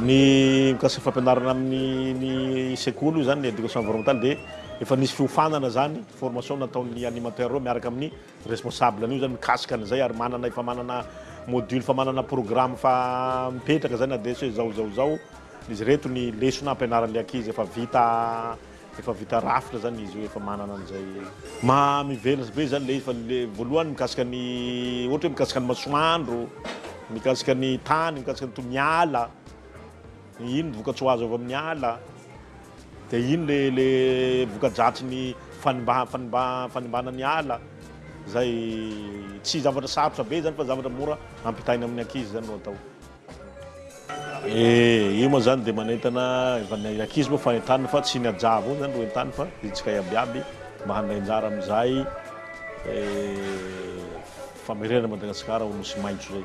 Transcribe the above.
Ny mikasika fampianarana amin'ny sekoly io zany ny éducation environnementale dia efa nisy fiofanana zany, formation nataon'ny animateur reo miaraka amin'ny responsable an'io zany mikasika an'izay ary manana efa manana module fa manana programme fa mipetraka zay na dia tsy hoe zao zao zao izy reto ny lesona ampianaran'ny ankizy efa vita Efa vita rafitra zany izy io efa manana an'izay. Maha mivelas be zany le izy fa le voalohany mikasika ny ohatra hoe mikasika ny masoandro, mikasika ny tany, mikasika ny to- ny ala, ino ny vokatsoa azo avy amin'ny ala, de ino le le voka-dratry ny fanimba- fanimba- fanimbana ny ala, zay tsy zavatra sarotra be zany fa zavatra mora ampitaina amin'ny ankizy zany no atao. Eh! Io moa zany dia manentana efa ny ankizy moa fa entanina fa tsy ny ajà avao zany ro entanina fa isika iabiaby mba handray anjara amin'izay eh famerenana an'i Madagasikara ho nosy maitso zay.